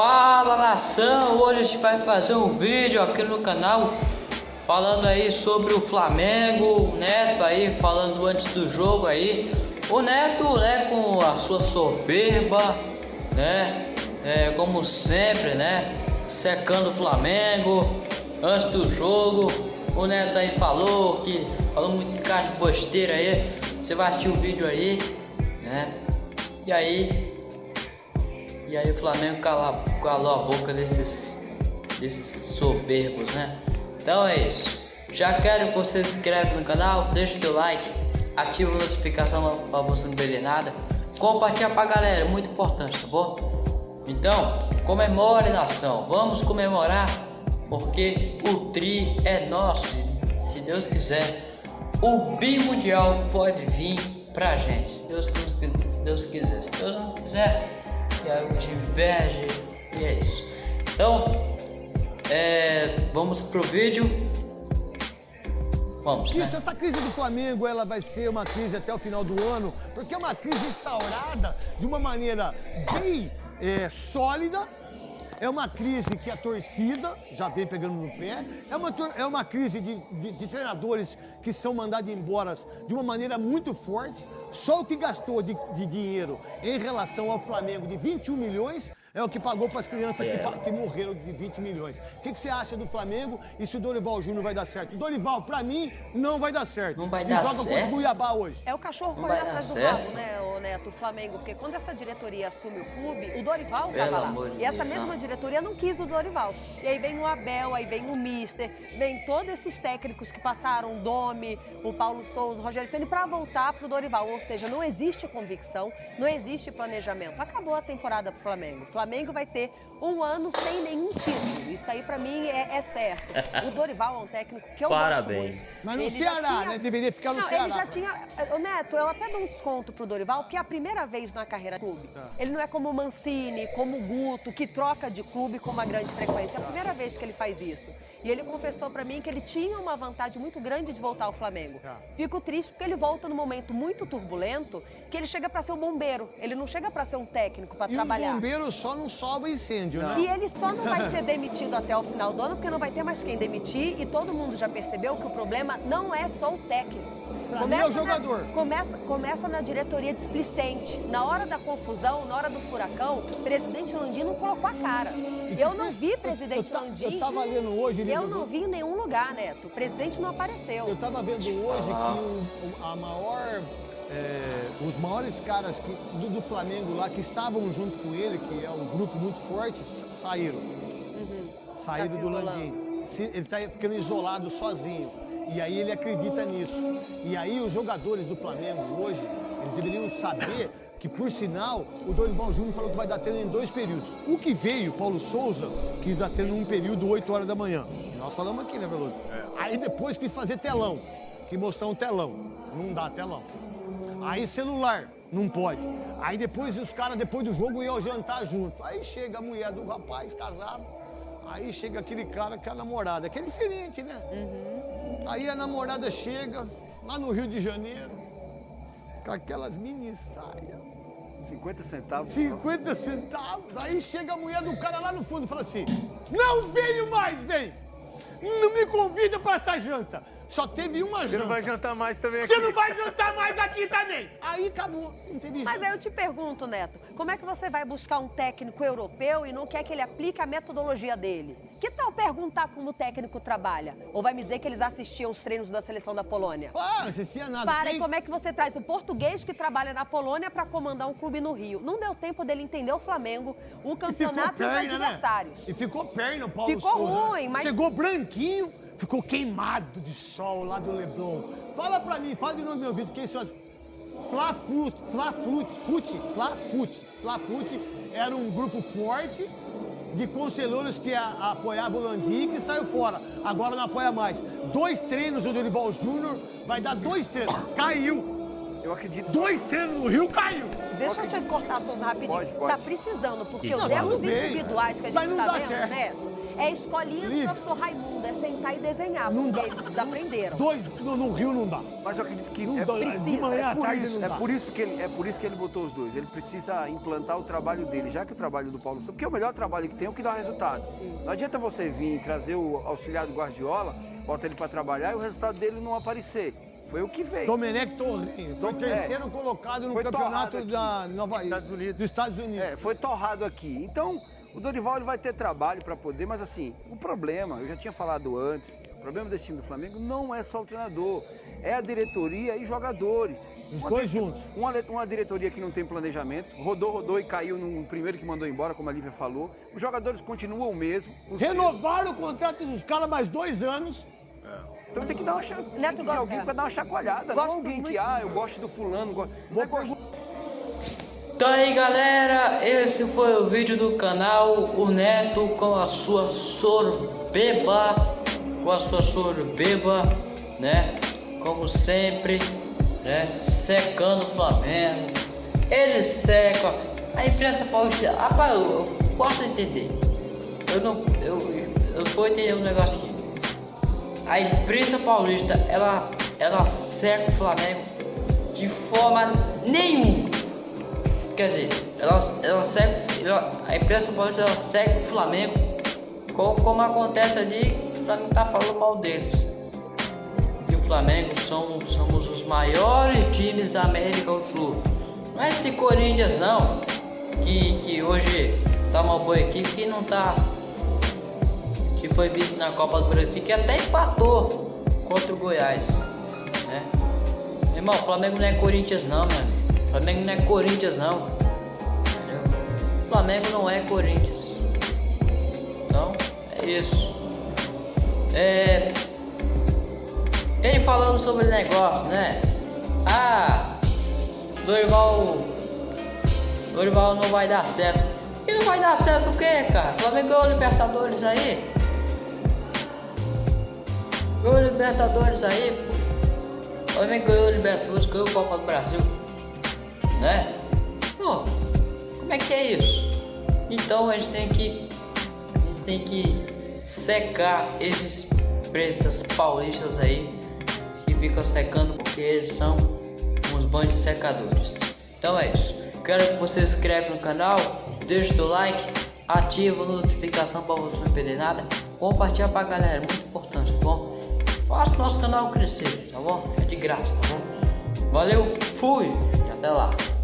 Fala nação, hoje a gente vai fazer um vídeo aqui no canal falando aí sobre o Flamengo, o Neto aí falando antes do jogo aí. O Neto, né, com a sua soberba, né, é, como sempre, né, secando o Flamengo antes do jogo. O Neto aí falou que falou muito cara de bosteira aí. Você vai assistir o vídeo aí, né? E aí e aí o Flamengo calou, calou a boca desses, desses soberbos, né? Então é isso. Já quero que você se inscreve no canal, deixa o teu like, ativa a notificação para você não perder nada. Compartilha pra galera, é muito importante, tá bom? Então, comemore nação, vamos comemorar, porque o tri é nosso, se Deus quiser. O bimundial pode vir pra gente, Deus, se Deus quiser. Se Deus não quiser, que o de inveja e é isso. Então, é, vamos pro vídeo. Vamos, Isso, né? essa crise do Flamengo, ela vai ser uma crise até o final do ano, porque é uma crise instaurada de uma maneira bem é, sólida, é uma crise que a torcida já vem pegando no pé, é uma, é uma crise de, de, de treinadores que são mandados embora de uma maneira muito forte, só o que gastou de, de dinheiro em relação ao Flamengo de 21 milhões é o que pagou para as crianças que, que, morreram de 20 milhões. O que, que, você acha do Flamengo e se o Dorival Júnior vai dar certo? O Dorival, para mim, não vai dar certo. Não vai dar joga certo. contra o Cuiabá hoje. É o cachorro correndo atrás do rabo, né, o Neto, o Flamengo. Porque quando essa diretoria assume o clube, o Dorival Pelo tava lá. E essa Deus, mesma não. diretoria não quis o Dorival. E aí vem o Abel, aí vem o Mister, vem todos esses técnicos que passaram, o Domi, o Paulo Souza, o Rogério Ceni para voltar pro Dorival. Ou seja, não existe convicção, não existe planejamento. Acabou a temporada pro Flamengo. O Flamengo vai ter um ano sem nenhum título. Isso aí, pra mim, é, é certo. O Dorival é um técnico que eu Parabéns. gosto muito. Mas no Ele Ceará, tinha- né? Deveria ficar no Não, Ceará. ele já tinha... Ô, Neto, eu até dou um desconto pro Dorival, porque é a primeira vez na carreira do clube. Ele não é como o Mancini, como o Guto, que troca de clube com uma grande frequência. É a primeira vez que ele faz isso. E ele confessou pra mim que ele tinha uma vantagem muito grande de voltar ao Flamengo. Fico triste porque ele volta num momento muito turbulento, que ele chega pra ser um bombeiro. Ele não chega pra ser um técnico pra E trabalhar. o bombeiro só não salva incêndio, né? E ele só não vai ser demitido até o final do ano, porque não vai ter mais quem demitir. E todo mundo já percebeu que o problema não é só o técnico. Pra mim é o jogador. Na, começa, começa na diretoria displicente. Na hora da confusão, na hora do furacão, o presidente Landim não colocou a cara. Eu não vi presidente eu ta- Landim. eu tava lendo hoje, Eu não vi em nenhum lugar, Neto. O presidente não apareceu. Eu tava vendo hoje que o- o- a maior. É, os maiores caras que- do, do Flamengo lá que estavam junto com ele, que é um grupo muito forte, sa- saíram. Saíram Tá do. Landim. Ele tá ficando isolado sozinho. E aí ele acredita nisso. E aí os jogadores do Flamengo hoje, eles deveriam saber que, por sinal, o Dorival Júnior falou que vai dar treino em dois períodos. O que veio, Paulo Souza, quis dar treino em um período, 8 horas da manhã. E nós falamos aqui, né, Veloso? Aí depois quis fazer telão, que mostrar um telão. Não dá telão. Aí celular, não pode. Aí depois os caras, depois do jogo, iam jantar junto. Aí chega a mulher do rapaz casado, aí chega aquele cara com a namorada, que é diferente, né? Aí a namorada chega lá no Rio de Janeiro, com aquelas mini saias. 50 centavos. 50 centavos. Aí chega a mulher do cara lá no fundo e fala assim: Não venho mais, vem! Não me convida para essa janta. Só teve uma Você janta. não vai jantar mais também aqui. Você não vai jantar mais aqui também. Aí acabou. Não Mas aí eu te pergunto, Neto, como é que você vai buscar um técnico europeu e não quer que ele aplique a metodologia dele? Que tal perguntar como o técnico trabalha? Ou vai me dizer que eles assistiam os treinos da seleção da Polônia? Ah, não assistia nada. Para, e como é que você traz o português que trabalha na Polônia para comandar um clube no Rio? Não deu tempo dele entender o Flamengo, o E ficou campeonato e os perna, adversários. né? E ficou perna o Paulo Ficou Souza, né? ruim, mas- Chegou branquinho, ficou queimado de sol lá do Leblon. Fala pra mim, fala de novo no meu ouvido, quem são as... Fla-Flut, Fla-Flut, Fute, Fla-Fute. Fla-Fute era um grupo forte de conselheiros que a- apoiavam o Landim que saiu fora. Agora não apoia mais. Dois treinos o Dorival Júnior vai dar dois treinos. Caiu. Eu acredito. Dois treinos no Rio, caiu. Deixa eu te cortar, Souza, rapidinho. Pode, pode. Tá precisando, porque Não, os erros individuais que a mas gente não tá dá vendo, certo. né? É a escolinha do professor Raimundo, é sentar e desenhar, Não porque dá. eles aprenderam. Dois no, no Rio não dá. Mas eu acredito que Não é, dá. por- De manhã é à tarde isso, não é dá. por isso que ele é por isso que ele botou os dois. Ele precisa implantar o trabalho dele, já que o trabalho do Paulo Souza, porque é o melhor trabalho que tem é o que dá resultado. Não adianta você vir e trazer o auxiliar do Guardiola, bota ele para trabalhar e o resultado dele não aparecer. Foi o que veio. Domenech Torrinho. Foi Tom- terceiro é. colocado no Foi campeonato da Nova Estados Unidos. dos Estados Unidos. É, foi torrado aqui. Então, o Dorival ele vai ter trabalho para poder, mas assim, o problema, eu já tinha falado antes, o problema desse time do Flamengo não é só o treinador, é a diretoria e jogadores. Os Uma dois juntos. Uma, uma diretoria que não tem planejamento, rodou, rodou e caiu no primeiro que mandou embora, como a Lívia falou. Os jogadores continuam o mesmo. Renovaram o contrato dos caras mais dois anos. Então tem que dar uma cha- tem Neto que vir gosta- alguém para dar uma chacoalhada, Gosto não alguém muito. que, ah, eu gosto do fulano, gosto. Não é Então aí galera, esse foi o vídeo do canal, o Neto com a sua sorbeba, com a sua sorbeba, né? Como sempre, né? Secando o Flamengo. Ele seca. A imprensa paulista, rapaz, eu, eu posso entender. Eu não, eu, eu vou entender um negócio aqui. A imprensa paulista, ela, ela seca o Flamengo de forma nenhuma. Quer dizer, ela, ela segue, ela- a imprensa paulista ela segue o Flamengo como, como acontece ali, pra não estar falando mal deles. E o Flamengo são, somos os maiores times da América do Sul. Não é esse Corinthians não, que, que hoje tá uma boa equipe que não tá. Que foi vice na Copa do Brasil, que até empatou contra o Goiás. Né? Irmão, o Flamengo não é Corinthians não, meu amigo. O Flamengo não é Corinthians não. Entendeu? O Flamengo não é Corinthians. Então, é isso. É... Ele falando sobre o negócio, né? Ah, Dorival. Dorival não vai dar certo. E não vai dar certo o quê, cara? O Flamengo ganhou Libertadores aí. Ganhou Libertadores aí. O Flamengo ganhou Libertadores, ganhou Copa do Brasil. Né? Pô, como é que é isso? Então a gente tem que. A gente tem que secar esses pressas paulistas aí que ficam secando porque eles são uns bandos secadores. Então é isso. Quero que você se inscreva no canal, deixe o like, ativa a notificação para você não perder nada, compartilha pra galera, é muito importante, tá bom? Faça nosso canal crescer, tá bom? É de graça, tá bom? Valeu, fui e até lá.